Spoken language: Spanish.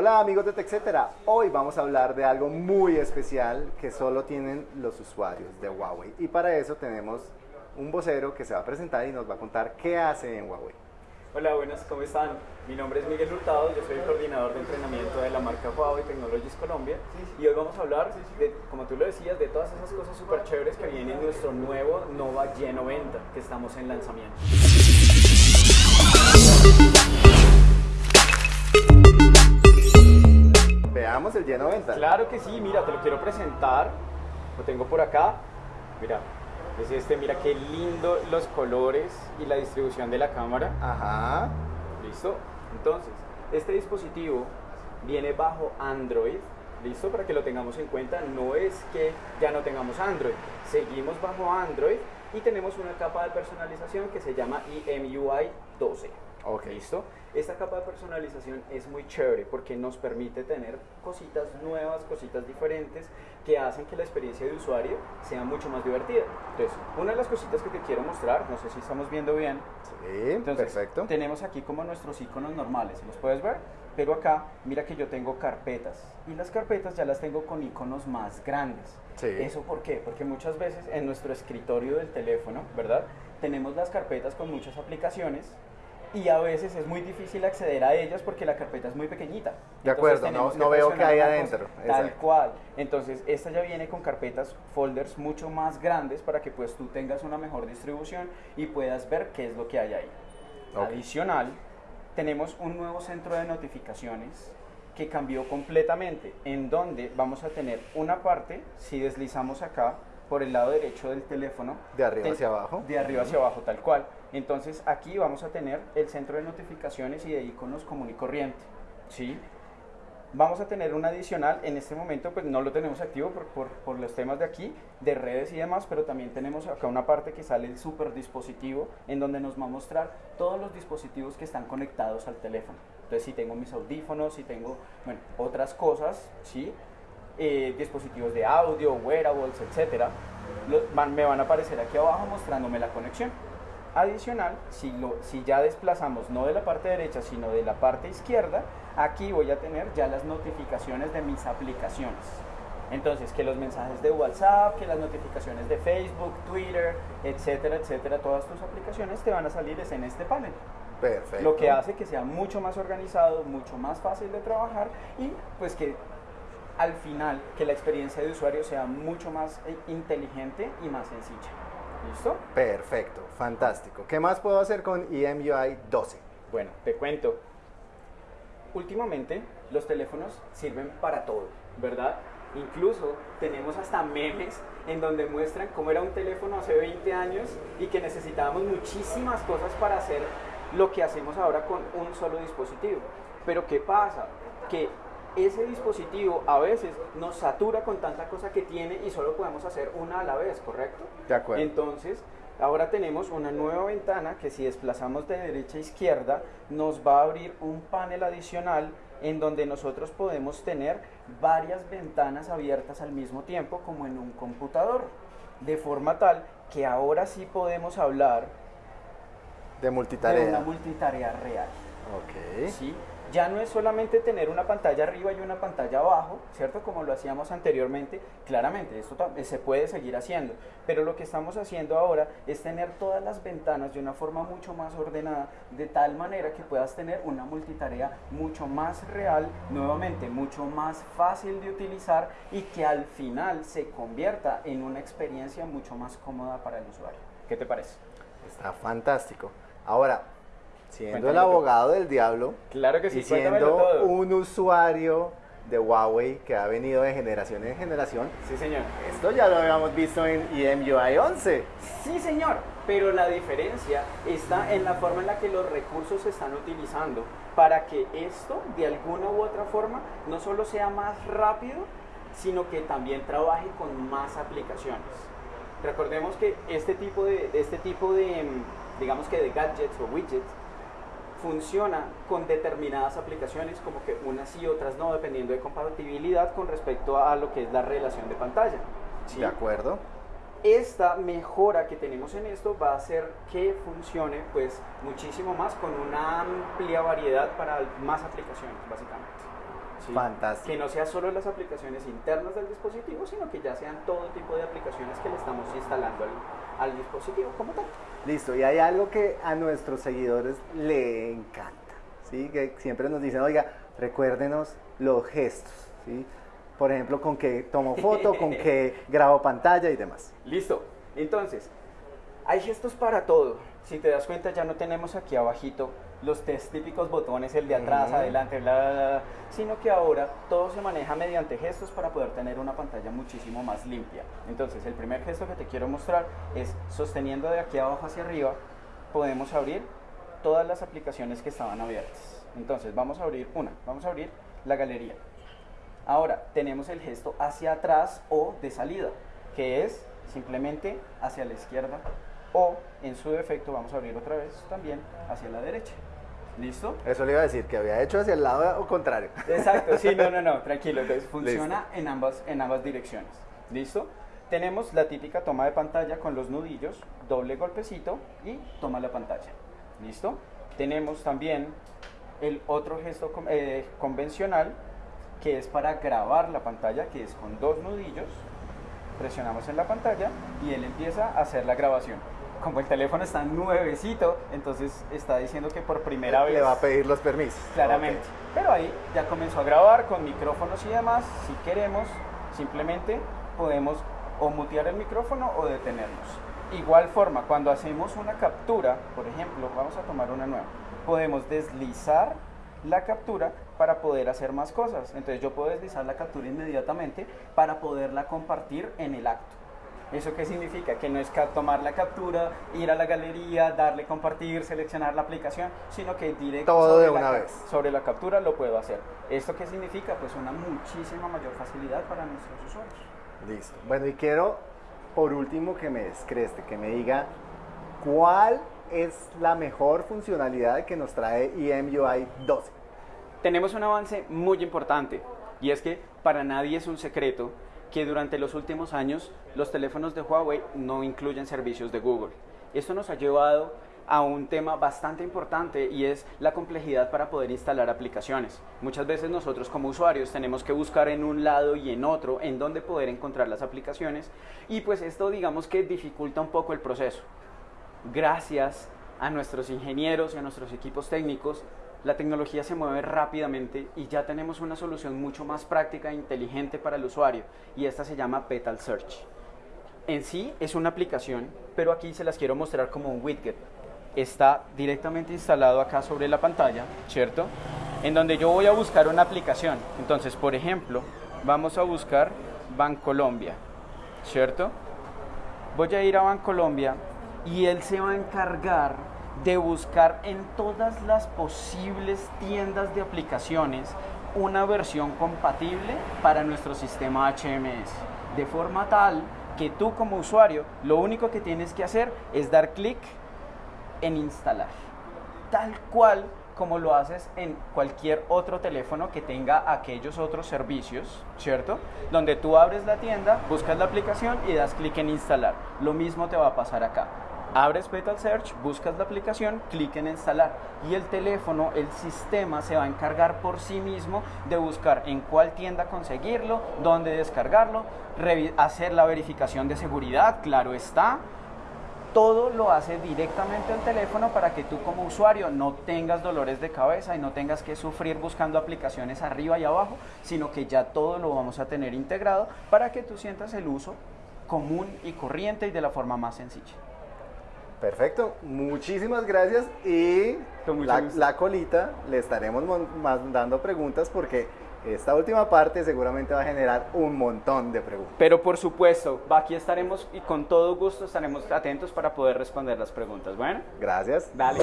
Hola amigos de TechCetera, hoy vamos a hablar de algo muy especial que solo tienen los usuarios de Huawei y para eso tenemos un vocero que se va a presentar y nos va a contar qué hace en Huawei. Hola, buenas, ¿cómo están? Mi nombre es Miguel Hurtado, yo soy el coordinador de entrenamiento de la marca Huawei Technologies Colombia y hoy vamos a hablar, de, como tú lo decías, de todas esas cosas súper chéveres que vienen en nuestro nuevo Nova Y90 que estamos en lanzamiento. El Y90. Claro que sí, mira, te lo quiero presentar, lo tengo por acá, mira, es este, mira qué lindo los colores y la distribución de la cámara. Ajá. ¿Listo? Entonces, este dispositivo viene bajo Android, ¿listo? Para que lo tengamos en cuenta, no es que ya no tengamos Android, seguimos bajo Android y tenemos una capa de personalización que se llama EMUI 12. Ok. ¿Listo? Esta capa de personalización es muy chévere porque nos permite tener cositas nuevas, cositas diferentes que hacen que la experiencia de usuario sea mucho más divertida. Entonces, una de las cositas que te quiero mostrar, no sé si estamos viendo bien. Sí, Entonces, perfecto. Tenemos aquí como nuestros iconos normales, ¿los puedes ver? Pero acá, mira que yo tengo carpetas y las carpetas ya las tengo con iconos más grandes. Sí. ¿Eso por qué? Porque muchas veces en nuestro escritorio del teléfono, ¿verdad? Tenemos las carpetas con muchas aplicaciones y a veces es muy difícil acceder a ellas porque la carpeta es muy pequeñita. De acuerdo, no- no veo presionar qué hay adentro, Tal exacto. cual. Entonces, esta ya viene con carpetas, folders mucho más grandes para que pues tú tengas una mejor distribución y puedas ver qué es lo que hay ahí. Ok. Adicional, tenemos un nuevo centro de notificaciones que cambió completamente, en donde vamos a tener una parte, si deslizamos acá, por el lado derecho del teléfono. De arriba te- hacia abajo. De arriba hacia abajo, tal cual. Entonces aquí vamos a tener el centro de notificaciones y de iconos común y corriente. ¿sí? Vamos a tener un adicional, en este momento pues no lo tenemos activo por, por- los temas de aquí, de redes y demás, pero también tenemos acá una parte que sale el super dispositivo, en donde nos va a mostrar todos los dispositivos que están conectados al teléfono. Entonces si tengo mis audífonos, si tengo, otras cosas, ¿sí? Eh, dispositivos de audio, wearables, etcétera, me van a aparecer aquí abajo mostrándome la conexión. Adicional, si, lo, si ya desplazamos no de la parte derecha, sino de la parte izquierda, aquí voy a tener ya las notificaciones de mis aplicaciones. Entonces, que los mensajes de WhatsApp, que las notificaciones de Facebook, Twitter, etcétera, etcétera, todas tus aplicaciones te van a salir en este panel. Perfecto. Lo que hace que sea mucho más organizado, mucho más fácil de trabajar y pues que al final que la experiencia de usuario sea mucho más eh, inteligente y más sencilla. ¿Listo? Perfecto, fantástico. ¿Qué más puedo hacer con EMUI 12? Bueno, te cuento. Últimamente los teléfonos sirven para todo, ¿verdad? Incluso tenemos hasta memes en donde muestran cómo era un teléfono hace 20 años y que necesitábamos muchísimas cosas para hacer lo que hacemos ahora con un solo dispositivo. Pero ¿qué pasa? Que ese dispositivo a veces nos satura con tanta cosa que tiene y solo podemos hacer una a la vez, ¿correcto? De acuerdo. Entonces, ahora tenemos una nueva ventana que si desplazamos de derecha a izquierda nos va a abrir un panel adicional en donde nosotros podemos tener varias ventanas abiertas al mismo tiempo como en un computador. De forma tal que ahora sí podemos hablar De de multitarea. una multitarea real. Ok. ¿sí? Ya no es solamente tener una pantalla arriba y una pantalla abajo, ¿cierto? Como lo hacíamos anteriormente. Claramente, esto tam- se puede seguir haciendo, pero lo que estamos haciendo ahora es tener todas las ventanas de una forma mucho más ordenada, de tal manera que puedas tener una multitarea mucho más real, nuevamente mucho más fácil de utilizar y que al final se convierta en una experiencia mucho más cómoda para el usuario. ¿Qué te parece? Está fantástico. Ahora, siendo el Cuéntamelo tú. abogado del diablo Claro que y sí, cuéntamelo siendo un usuario de Huawei que ha venido de generación en generación, Sí, señor. esto ya lo habíamos visto en E EMUI 11. Sí, señor, pero la diferencia está en la forma en la que los recursos se están utilizando para que esto, de alguna u otra forma, no solo sea más rápido, sino que también trabaje con más aplicaciones. Recordemos que este tipo de, este tipo de, mm, digamos que de gadgets o widgets, funciona con determinadas aplicaciones, como que unas sí, otras no, dependiendo de compatibilidad con respecto a lo que es la relación de pantalla. ¿sí? De acuerdo. esta mejora que tenemos en esto va a hacer que funcione pues muchísimo más con una amplia variedad para más aplicaciones básicamente. ¿sí? Fantástico. Que no sea solo las aplicaciones internas del dispositivo, sino que ya sean todo tipo de aplicaciones que le estamos instalando al, al dispositivo como tal. Listo, y hay algo que a nuestros seguidores le encanta, ¿sí? Que siempre nos dicen, oiga, recuérdenos los gestos, ¿sí? Por ejemplo, con que tomo foto, con que grabo pantalla y demás. Listo. Entonces, hay gestos para todo. Si te das cuenta, ya no tenemos aquí abajito los tres típicos botones, el de atrás, adelante, bla, bla, bla, sino que ahora todo se maneja mediante gestos para poder tener una pantalla muchísimo más limpia. Entonces, el primer gesto que te quiero mostrar es sosteniendo de aquí abajo hacia arriba, podemos abrir todas las aplicaciones que estaban abiertas. Entonces, vamos a abrir una, vamos a abrir la galería. Ahora, tenemos el gesto hacia atrás o de salida, que es simplemente hacia la izquierda o en su defecto vamos a abrir otra vez también hacia la derecha. ¿Listo? Eso le iba a decir, que había hecho hacia el lado o contrario. Exacto, sí, no, no, no, tranquilo, entonces funciona en ambas, en ambas direcciones. ¿Listo? Tenemos la típica toma de pantalla con los nudillos, doble golpecito y toma la pantalla. ¿Listo? Tenemos también el otro gesto eh, convencional que es para grabar la pantalla, que es con dos nudillos. Presionamos en la pantalla y él empieza a hacer la grabación. Como el teléfono está nuevecito, entonces está diciendo que por primera vez Le va a pedir los permisos. claramente. Pero ahí ya comenzó a grabar con micrófonos y demás. Si queremos, simplemente podemos o mutear el micrófono o detenernos. Igual forma, cuando hacemos una captura, por ejemplo, vamos a tomar una nueva, podemos deslizar la captura para poder hacer más cosas. Entonces yo puedo deslizar la captura inmediatamente para poderla compartir en el acto. ¿Eso qué significa? Que no es tomar la captura, ir a la galería, darle compartir, seleccionar la aplicación, sino que directo Todo sobre de la una ca- vez. sobre la captura lo puedo hacer. ¿Esto qué significa? Pues una muchísima mayor facilidad para nuestros usuarios. Listo. Bueno, y quiero por último que me descreste, que me diga cuál es la mejor funcionalidad que nos trae EMUI 12. Tenemos un avance muy importante y es que para nadie es un secreto que durante los últimos años los teléfonos de Huawei no incluyen servicios de Google. Esto nos ha llevado a un tema bastante importante y es la complejidad para poder instalar aplicaciones. Muchas veces nosotros como usuarios tenemos que buscar en un lado y en otro en dónde poder encontrar las aplicaciones y pues esto digamos que dificulta un poco el proceso. Gracias a nuestros ingenieros y a nuestros equipos técnicos, la tecnología se mueve rápidamente y ya tenemos una solución mucho más práctica e inteligente para el usuario y esta se llama Petal Search. En sí es una aplicación, pero aquí se las quiero mostrar como un widget. Está directamente instalado acá sobre la pantalla, ¿cierto? En donde yo voy a buscar una aplicación. Entonces, por ejemplo, vamos a buscar Bancolombia, ¿cierto? Voy a ir a Bancolombia y él se va a encargar de buscar en todas las posibles tiendas de aplicaciones una versión compatible para nuestro sistema HMS. De forma tal que tú como usuario lo único que tienes que hacer es dar clic en instalar. Tal cual como lo haces en cualquier otro teléfono que tenga aquellos otros servicios, ¿cierto? Donde tú abres la tienda, buscas la aplicación y das clic en instalar. Lo mismo te va a pasar acá. Abres Petal Search, buscas la aplicación, clic en instalar y el teléfono, el sistema se va a encargar por sí mismo de buscar en cuál tienda conseguirlo, dónde descargarlo, hacer la verificación de seguridad, claro está, todo lo hace directamente el teléfono para que tú como usuario no tengas dolores de cabeza y no tengas que sufrir buscando aplicaciones arriba y abajo, sino que ya todo lo vamos a tener integrado para que tú sientas el uso común y corriente y de la forma más sencilla. Perfecto, muchísimas gracias y la, la colita le estaremos mandando preguntas porque esta última parte seguramente va a generar un montón de preguntas. Pero por supuesto, aquí estaremos y con todo gusto estaremos atentos para poder responder las preguntas. Bueno, Gracias. dale.